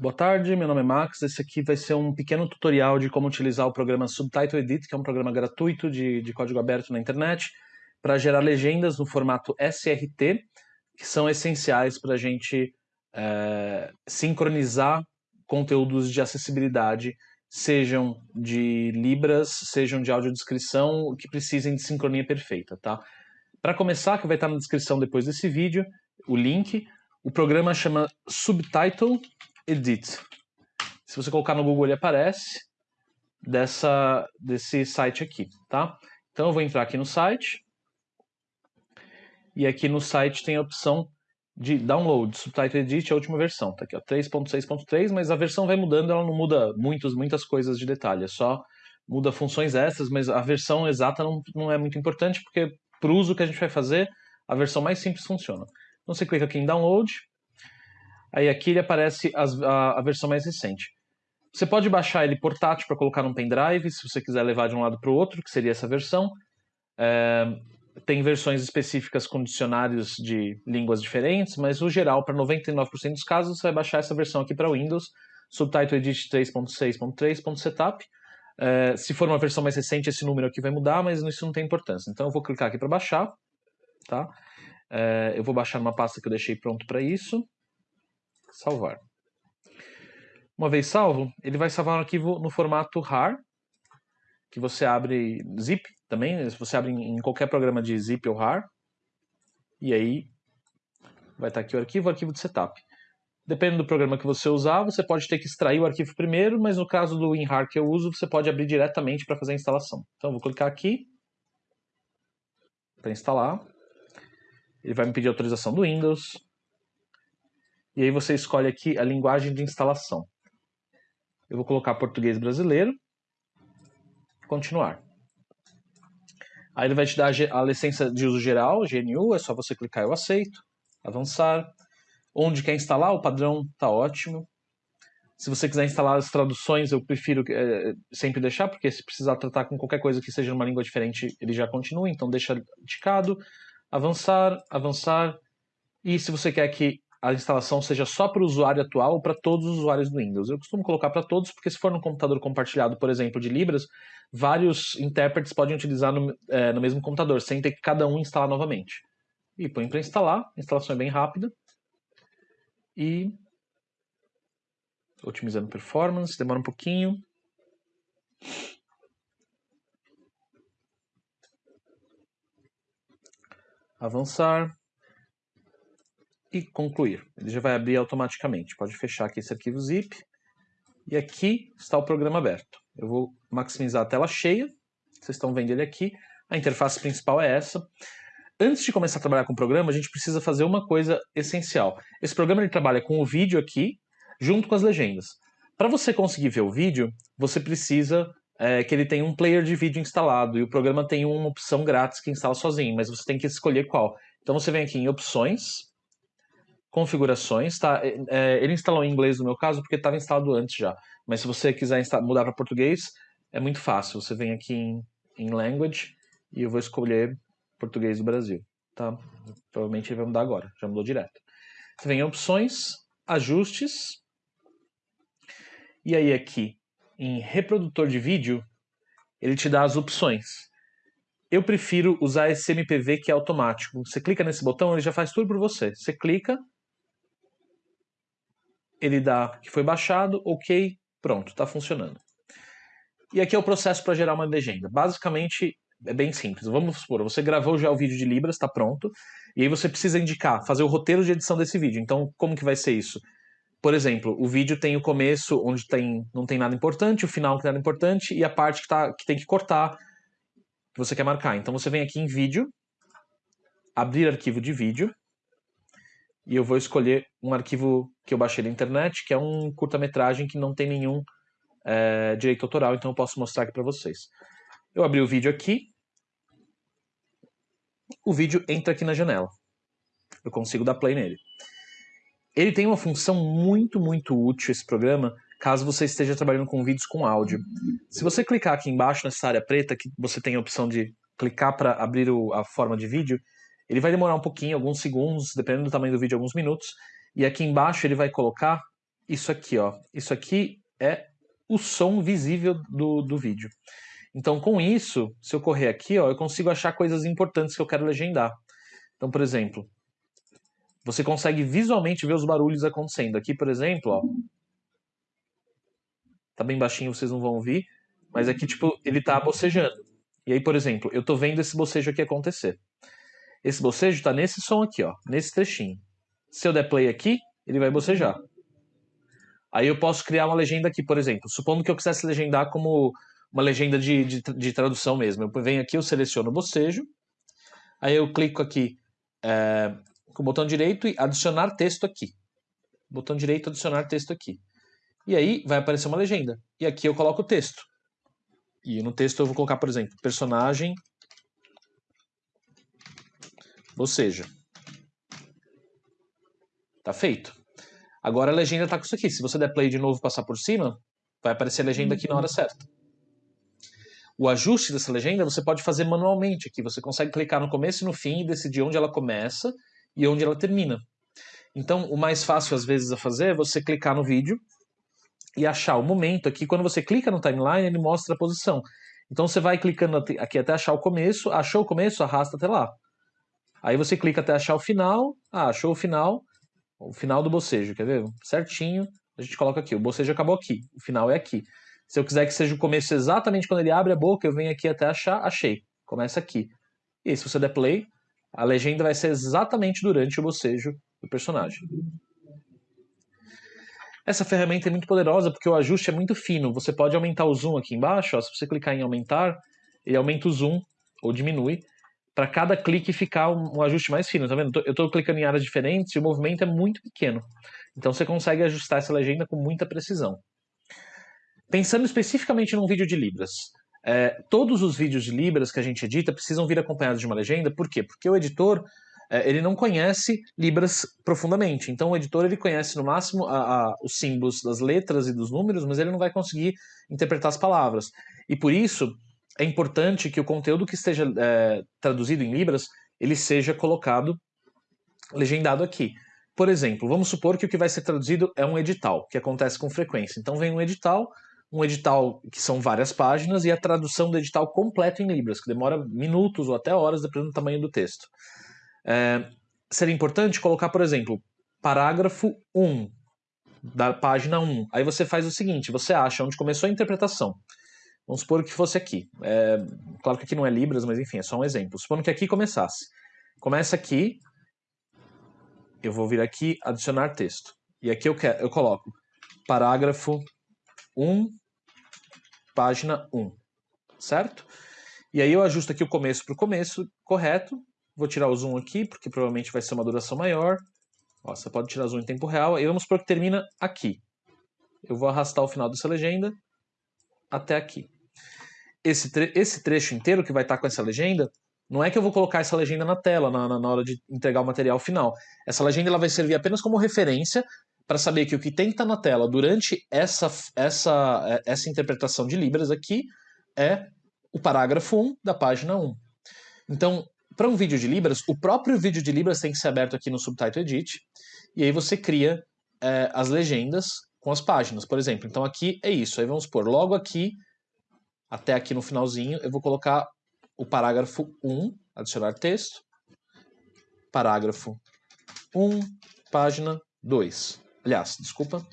Boa tarde, meu nome é Max. Esse aqui vai ser um pequeno tutorial de como utilizar o programa Subtitle Edit, que é um programa gratuito de, de código aberto na internet, para gerar legendas no formato SRT, que são essenciais para a gente é, sincronizar conteúdos de acessibilidade, sejam de Libras, sejam de audiodescrição, que precisem de sincronia perfeita, tá? Para começar, que vai estar na descrição depois desse vídeo, o link, o programa chama Subtitle Edit. Se você colocar no Google, ele aparece dessa, desse site aqui, tá? Então eu vou entrar aqui no site. E aqui no site tem a opção de download, Subtitle Edit, a última versão. Tá aqui, ó, 3.6.3, mas a versão vai mudando, ela não muda muitos, muitas coisas de detalhe, é só muda funções extras, mas a versão exata não, não é muito importante, porque para o uso que a gente vai fazer, a versão mais simples funciona. Então você clica aqui em download, Aí aqui ele aparece as, a, a, versão mais recente. Você pode baixar ele portátil para colocar num pendrive, se você quiser levar de um lado para o outro, que seria essa versão. É, tem versões específicas com dicionários de línguas diferentes, mas no geral, para 99% dos casos, você vai baixar essa versão aqui para Windows, Subtitle Edit 3.6.3.setup. É, se for uma versão mais recente, esse número aqui vai mudar, mas isso não tem importância. Então eu vou clicar aqui para baixar. Tá? É, eu vou baixar numa pasta que eu deixei pronto para isso salvar. Uma vez salvo, ele vai salvar um arquivo no formato RAR, que você abre zip também, você abre em qualquer programa de zip ou RAR, e aí vai estar aqui o arquivo, o arquivo de setup. Dependendo do programa que você usar, você pode ter que extrair o arquivo primeiro, mas no caso do WinRAR que eu uso, você pode abrir diretamente para fazer a instalação. Então, vou clicar aqui para instalar. Ele vai me pedir autorização do Windows. E aí você escolhe aqui a linguagem de instalação. Eu vou colocar português brasileiro. Continuar. Aí ele vai te dar a licença de uso geral, GNU, é só você clicar eu aceito, avançar. Onde quer instalar, o padrão está ótimo. Se você quiser instalar as traduções, eu prefiro é, sempre deixar, porque se precisar tratar com qualquer coisa que seja numa língua diferente, ele já continua, então deixa indicado. Avançar, avançar. E se você quer que a instalação seja só para o usuário atual ou para todos os usuários do Windows. Eu costumo colocar para todos, porque se for no computador compartilhado, por exemplo, de Libras, vários intérpretes podem utilizar no, é, no mesmo computador, sem ter que cada um instalar novamente. E põe para instalar, a instalação é bem rápida. E otimizando performance, demora um pouquinho. Avançar e concluir. Ele já vai abrir automaticamente. Pode fechar aqui esse arquivo zip. E aqui está o programa aberto. Eu vou maximizar a tela cheia. Vocês estão vendo ele aqui. A interface principal é essa. Antes de começar a trabalhar com o programa, a gente precisa fazer uma coisa essencial. Esse programa ele trabalha com o vídeo aqui, junto com as legendas. Para você conseguir ver o vídeo, você precisa é, que ele tenha um player de vídeo instalado. E o programa tem uma opção grátis que instala sozinho, mas você tem que escolher qual. Então você vem aqui em opções, configurações, tá? É, é, ele instalou em inglês no meu caso porque estava instalado antes já. Mas se você quiser mudar para português, é muito fácil. Você vem aqui em, em Language e eu vou escolher português do Brasil, tá? Provavelmente ele vai mudar agora, já mudou direto. Você vem em opções, ajustes, e aí aqui em reprodutor de vídeo, ele te dá as opções. Eu prefiro usar esse MPV que é automático. Você clica nesse botão, ele já faz tudo por você. Você clica, ele dá que foi baixado, ok, pronto, está funcionando. E aqui é o processo para gerar uma legenda. Basicamente, é bem simples. Vamos supor, você gravou já o vídeo de Libras, está pronto, e aí você precisa indicar, fazer o roteiro de edição desse vídeo. Então, como que vai ser isso? Por exemplo, o vídeo tem o começo, onde tem, não tem nada importante, o final que tem nada importante, e a parte que, tá, que tem que cortar, que você quer marcar. Então você vem aqui em vídeo, abrir arquivo de vídeo, e eu vou escolher um arquivo que eu baixei da internet, que é um curta-metragem que não tem nenhum é, direito autoral, então eu posso mostrar aqui para vocês. Eu abri o vídeo aqui, o vídeo entra aqui na janela. Eu consigo dar play nele. Ele tem uma função muito, muito útil, esse programa, caso você esteja trabalhando com vídeos com áudio. Se você clicar aqui embaixo nessa área preta, que você tem a opção de clicar para abrir o, a forma de vídeo, ele vai demorar um pouquinho, alguns segundos, dependendo do tamanho do vídeo, alguns minutos. E aqui embaixo ele vai colocar isso aqui, ó. Isso aqui é o som visível do, do vídeo. Então, com isso, se eu correr aqui, ó, eu consigo achar coisas importantes que eu quero legendar. Então, por exemplo, você consegue visualmente ver os barulhos acontecendo. Aqui, por exemplo, ó, tá bem baixinho, vocês não vão ouvir, mas aqui, tipo, ele tá bocejando. E aí, por exemplo, eu tô vendo esse bocejo aqui acontecer. Esse bocejo tá nesse som aqui, ó, nesse trechinho. Se eu der play aqui, ele vai bocejar. Aí eu posso criar uma legenda aqui, por exemplo. Supondo que eu quisesse legendar como uma legenda de, de, de tradução mesmo. Eu venho aqui, eu seleciono o bocejo, aí eu clico aqui é, com o botão direito e adicionar texto aqui. Botão direito, adicionar texto aqui. E aí vai aparecer uma legenda. E aqui eu coloco o texto. E no texto eu vou colocar, por exemplo, personagem boceja. Tá feito. Agora a legenda está com isso aqui. Se você der play de novo e passar por cima, vai aparecer a legenda aqui na hora certa. O ajuste dessa legenda você pode fazer manualmente aqui. Você consegue clicar no começo e no fim e decidir onde ela começa e onde ela termina. Então, o mais fácil às vezes a fazer é você clicar no vídeo e achar o momento aqui. Quando você clica no timeline, ele mostra a posição. Então você vai clicando aqui até achar o começo, achou o começo, arrasta até lá. Aí você clica até achar o final, ah, achou o final, o final do bocejo, quer ver? Certinho, a gente coloca aqui, o bocejo acabou aqui, o final é aqui. Se eu quiser que seja o começo exatamente quando ele abre a boca, eu venho aqui até achar, achei, começa aqui. E aí, se você der play, a legenda vai ser exatamente durante o bocejo do personagem. Essa ferramenta é muito poderosa porque o ajuste é muito fino. Você pode aumentar o zoom aqui embaixo, ó, se você clicar em aumentar, ele aumenta o zoom ou diminui para cada clique ficar um, um, ajuste mais fino, tá vendo? Eu estou clicando em áreas diferentes e o movimento é muito pequeno. Então você consegue ajustar essa legenda com muita precisão. Pensando especificamente num vídeo de Libras, é, todos os vídeos de Libras que a gente edita precisam vir acompanhados de uma legenda, por quê? Porque o editor é, ele não conhece Libras profundamente, então o editor ele conhece no máximo a, a, os símbolos das letras e dos números, mas ele não vai conseguir interpretar as palavras. E por isso, é importante que o conteúdo que esteja é, traduzido em Libras, ele seja colocado legendado aqui. Por exemplo, vamos supor que o que vai ser traduzido é um edital, que acontece com frequência. Então vem um edital, um edital que são várias páginas, e a tradução do edital completo em Libras, que demora minutos ou até horas, dependendo do tamanho do texto. É, seria importante colocar, por exemplo, parágrafo 1, da página 1. Aí você faz o seguinte, você acha onde começou a interpretação. Vamos supor que fosse aqui. É, claro que aqui não é Libras, mas enfim, é só um exemplo. Supondo que aqui começasse. Começa aqui, eu vou vir aqui, adicionar texto. E aqui eu, quero, eu coloco parágrafo 1, página 1, certo? E aí eu ajusto aqui o começo para o começo, correto. Vou tirar o zoom aqui, porque provavelmente vai ser uma duração maior. Ó, você pode tirar zoom em tempo real. E vamos supor que termina aqui. Eu vou arrastar o final dessa legenda até aqui esse, tre esse trecho inteiro que vai estar tá com essa legenda, não é que eu vou colocar essa legenda na tela na, na hora de entregar o material final. Essa legenda ela vai servir apenas como referência para saber que o que tem que estar tá na tela durante essa, essa, é, essa interpretação de Libras aqui é o parágrafo 1 da página 1. Então, para um vídeo de Libras, o próprio vídeo de Libras tem que ser aberto aqui no Subtitle Edit, e aí você cria é, as legendas com as páginas, por exemplo. Então aqui é isso, aí vamos pôr logo aqui até aqui no finalzinho, eu vou colocar o parágrafo 1, adicionar texto, parágrafo 1, página 2. Aliás, desculpa,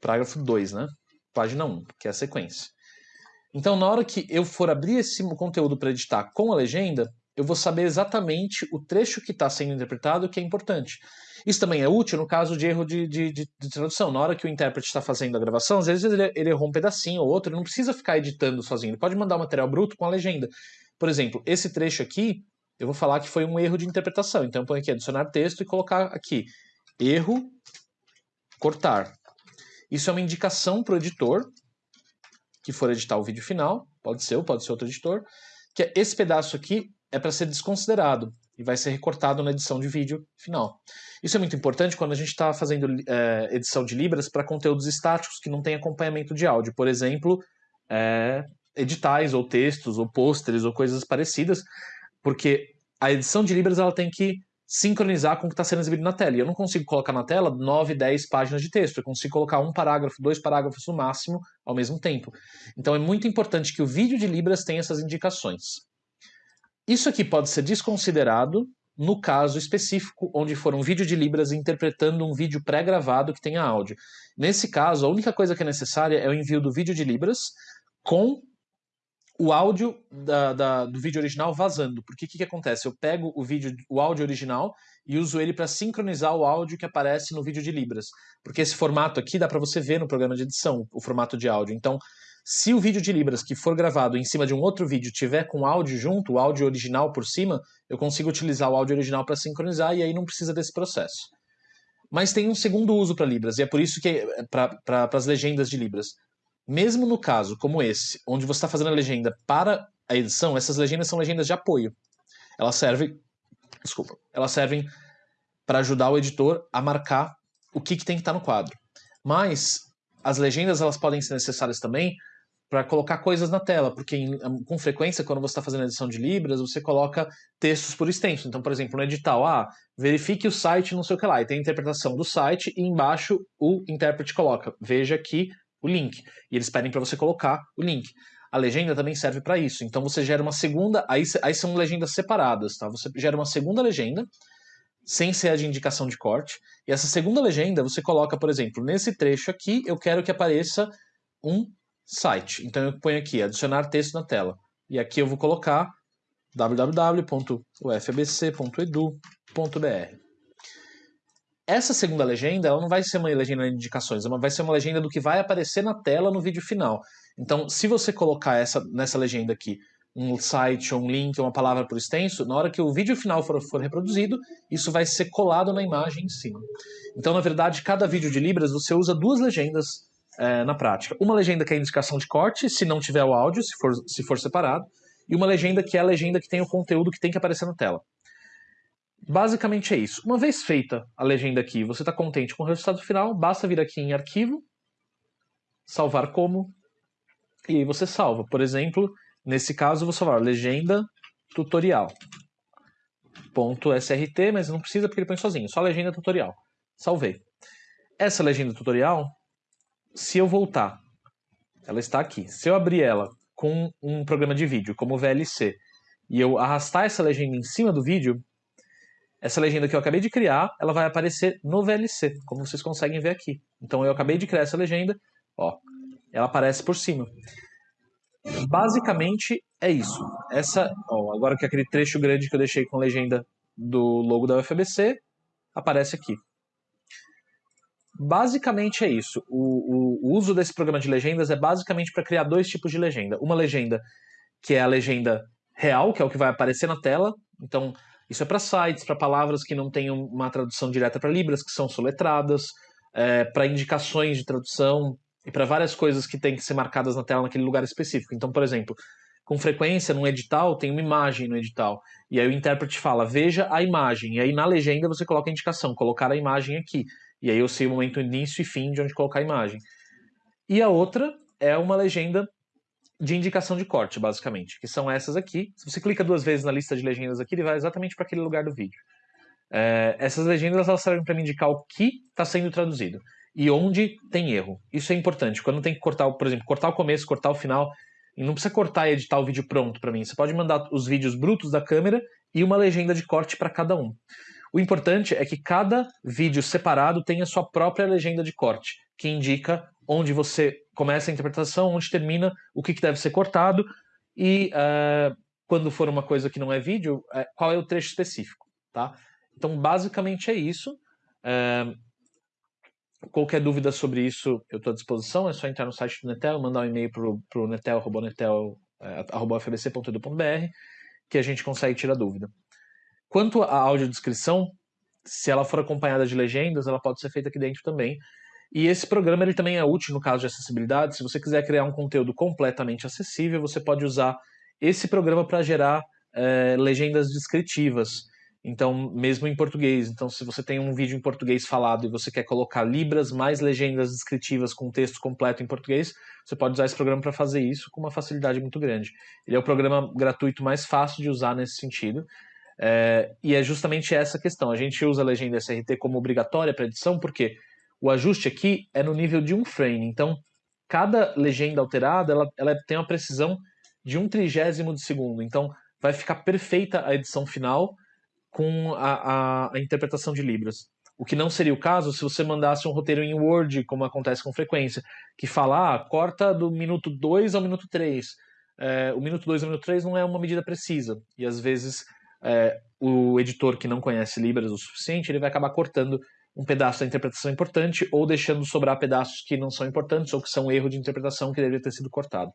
parágrafo 2, né? Página 1, que é a sequência. Então, na hora que eu for abrir esse conteúdo para editar com a legenda, eu vou saber exatamente o trecho que está sendo interpretado que é importante. Isso também é útil no caso de erro de, de, de, de tradução. Na hora que o intérprete está fazendo a gravação, às vezes ele, ele errou um pedacinho ou outro, ele não precisa ficar editando sozinho, ele pode mandar o material bruto com a legenda. Por exemplo, esse trecho aqui, eu vou falar que foi um erro de interpretação. Então eu ponho aqui adicionar texto e colocar aqui erro, cortar. Isso é uma indicação para o editor que for editar o vídeo final, pode ser pode ser outro editor, que é esse pedaço aqui é para ser desconsiderado e vai ser recortado na edição de vídeo final. Isso é muito importante quando a gente está fazendo é, edição de Libras para conteúdos estáticos que não tem acompanhamento de áudio. Por exemplo, é, editais ou textos ou pôsteres ou coisas parecidas, porque a edição de Libras ela tem que sincronizar com o que está sendo exibido na tela. E eu não consigo colocar na tela 9, 10 páginas de texto. Eu consigo colocar um parágrafo, dois parágrafos no máximo ao mesmo tempo. Então é muito importante que o vídeo de Libras tenha essas indicações. Isso aqui pode ser desconsiderado no caso específico onde for um vídeo de Libras interpretando um vídeo pré-gravado que tenha áudio. Nesse caso, a única coisa que é necessária é o envio do vídeo de Libras com o áudio da, da, do vídeo original vazando. Porque o que, que acontece? Eu pego o vídeo, o áudio original e uso ele para sincronizar o áudio que aparece no vídeo de Libras. Porque esse formato aqui dá para você ver no programa de edição, o formato de áudio. Então, se o vídeo de Libras que for gravado em cima de um outro vídeo tiver com áudio junto, o áudio original por cima, eu consigo utilizar o áudio original para sincronizar e aí não precisa desse processo. Mas tem um segundo uso para Libras, e é por isso que, para pra, as legendas de Libras, mesmo no caso como esse, onde você está fazendo a legenda para a edição, essas legendas são legendas de apoio. Elas servem, desculpa, elas servem para ajudar o editor a marcar o que, que tem que estar tá no quadro. Mas as legendas elas podem ser necessárias também para colocar coisas na tela, porque em, com frequência, quando você está fazendo edição de Libras, você coloca textos por extenso. Então, por exemplo, no edital, ah, verifique o site, não sei o que lá, e tem a interpretação do site, e embaixo o intérprete coloca, veja aqui o link. E eles pedem para você colocar o link. A legenda também serve para isso. Então você gera uma segunda, aí, aí são legendas separadas, tá? Você gera uma segunda legenda, sem ser a de indicação de corte, e essa segunda legenda você coloca, por exemplo, nesse trecho aqui, eu quero que apareça um site. Então eu ponho aqui adicionar texto na tela. E aqui eu vou colocar www.ufbc.edu.br. Essa segunda legenda ela não vai ser uma legenda de indicações, ela vai ser uma legenda do que vai aparecer na tela no vídeo final. Então, se você colocar essa, nessa legenda aqui um site, um link, uma palavra por extenso, na hora que o vídeo final for, for reproduzido, isso vai ser colado na imagem em cima. Então, na verdade, cada vídeo de Libras você usa duas legendas é, na prática. Uma legenda que é indicação de corte, se não tiver o áudio, se for, se for separado, e uma legenda que é a legenda que tem o conteúdo que tem que aparecer na tela. Basicamente é isso. Uma vez feita a legenda aqui, você está contente com o resultado final, basta vir aqui em Arquivo, salvar como, e aí você salva. Por exemplo, nesse caso, eu vou salvar legenda tutorial. .srt, mas não precisa porque ele põe sozinho, só legenda tutorial. Salvei. Essa legenda tutorial se eu voltar, ela está aqui. Se eu abrir ela com um programa de vídeo, como o VLC, e eu arrastar essa legenda em cima do vídeo, essa legenda que eu acabei de criar, ela vai aparecer no VLC, como vocês conseguem ver aqui. Então eu acabei de criar essa legenda, ó, ela aparece por cima. Basicamente é isso. Essa, ó, agora que aquele trecho grande que eu deixei com legenda do logo da UFBC aparece aqui. Basicamente é isso. O, o, o uso desse programa de legendas é basicamente para criar dois tipos de legenda. Uma legenda que é a legenda real, que é o que vai aparecer na tela. Então, isso é para sites, para palavras que não tenham uma tradução direta para Libras, que são soletradas, é, para indicações de tradução e para várias coisas que têm que ser marcadas na tela naquele lugar específico. Então, por exemplo, com frequência, num edital, tem uma imagem no edital. E aí o intérprete fala, veja a imagem. E aí na legenda você coloca a indicação, colocar a imagem aqui. E aí eu sei o momento início e fim de onde colocar a imagem. E a outra é uma legenda de indicação de corte, basicamente, que são essas aqui. Se você clica duas vezes na lista de legendas aqui, ele vai exatamente para aquele lugar do vídeo. É, essas legendas elas servem para me indicar o que está sendo traduzido e onde tem erro. Isso é importante. Quando tem que cortar, por exemplo, cortar o começo, cortar o final, e não precisa cortar e editar o vídeo pronto para mim. Você pode mandar os vídeos brutos da câmera e uma legenda de corte para cada um. O importante é que cada vídeo separado tenha sua própria legenda de corte, que indica onde você começa a interpretação, onde termina, o que, que deve ser cortado e uh, quando for uma coisa que não é vídeo, uh, qual é o trecho específico, tá? Então, basicamente é isso. Uh, qualquer dúvida sobre isso, eu estou à disposição. É só entrar no site do Netel, mandar um e-mail para o netel.netel.fbc.edu.br que a gente consegue tirar dúvida. Quanto à audiodescrição, se ela for acompanhada de legendas, ela pode ser feita aqui dentro também. E esse programa ele também é útil no caso de acessibilidade. Se você quiser criar um conteúdo completamente acessível, você pode usar esse programa para gerar é, legendas descritivas. Então, mesmo em português. Então, se você tem um vídeo em português falado e você quer colocar libras mais legendas descritivas com texto completo em português, você pode usar esse programa para fazer isso com uma facilidade muito grande. Ele é o programa gratuito mais fácil de usar nesse sentido. É, e é justamente essa questão. A gente usa a legenda SRT como obrigatória para edição, porque o ajuste aqui é no nível de um frame. Então, cada legenda alterada ela, ela tem uma precisão de um trigésimo de segundo. Então, vai ficar perfeita a edição final com a, a, a, interpretação de Libras. O que não seria o caso se você mandasse um roteiro em Word, como acontece com frequência, que fala, ah, corta do minuto 2 ao minuto 3. É, o minuto 2 ao minuto 3 não é uma medida precisa. E às vezes é, o editor que não conhece Libras o suficiente, ele vai acabar cortando um pedaço da interpretação importante ou deixando sobrar pedaços que não são importantes ou que são erro de interpretação que deveria ter sido cortado.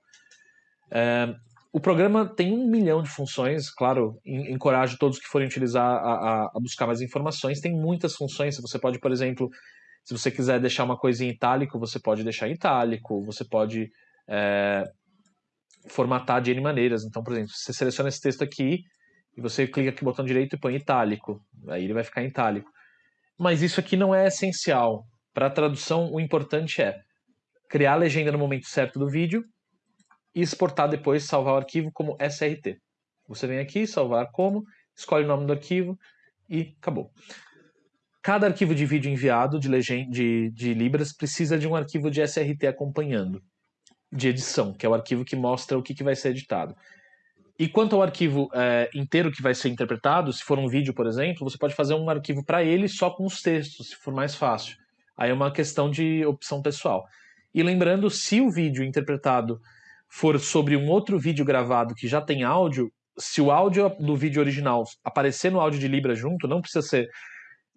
É, o programa tem um milhão de funções, claro, encorajo todos que forem utilizar a, a, a, buscar mais informações. Tem muitas funções, você pode, por exemplo, se você quiser deixar uma coisa em itálico, você pode deixar em itálico, você pode é, formatar de N maneiras. Então, por exemplo, você seleciona esse texto aqui e você clica aqui no botão direito e põe itálico, aí ele vai ficar em itálico. Mas isso aqui não é essencial. Para a tradução, o importante é criar a legenda no momento certo do vídeo e exportar depois, salvar o arquivo como SRT. Você vem aqui, salvar como, escolhe o nome do arquivo e acabou. Cada arquivo de vídeo enviado de, legend... de, de Libras precisa de um arquivo de SRT acompanhando, de edição, que é o arquivo que mostra o que, que vai ser editado. E quanto ao arquivo é, inteiro que vai ser interpretado, se for um vídeo, por exemplo, você pode fazer um arquivo para ele só com os textos, se for mais fácil. Aí é uma questão de opção pessoal. E lembrando, se o vídeo interpretado for sobre um outro vídeo gravado que já tem áudio, se o áudio do vídeo original aparecer no áudio de Libra junto, não precisa ser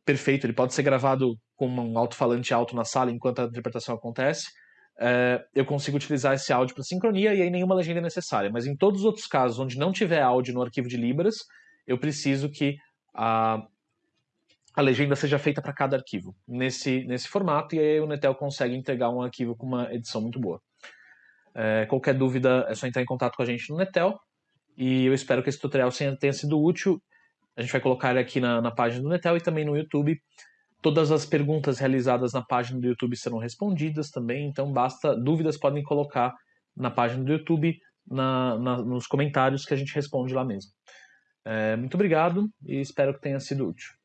perfeito, ele pode ser gravado com um alto-falante alto na sala enquanto a interpretação acontece. É, eu consigo utilizar esse áudio para sincronia e aí nenhuma legenda é necessária. Mas em todos os outros casos onde não tiver áudio no arquivo de Libras, eu preciso que a, a legenda seja feita para cada arquivo nesse, nesse formato, e aí o Netel consegue entregar um arquivo com uma edição muito boa. É, qualquer dúvida é só entrar em contato com a gente no Netel. E eu espero que esse tutorial tenha sido útil. A gente vai colocar ele aqui na, na página do Netel e também no YouTube. Todas as perguntas realizadas na página do YouTube serão respondidas também, então basta dúvidas podem colocar na página do YouTube, na, na, nos comentários que a gente responde lá mesmo. É, muito obrigado e espero que tenha sido útil.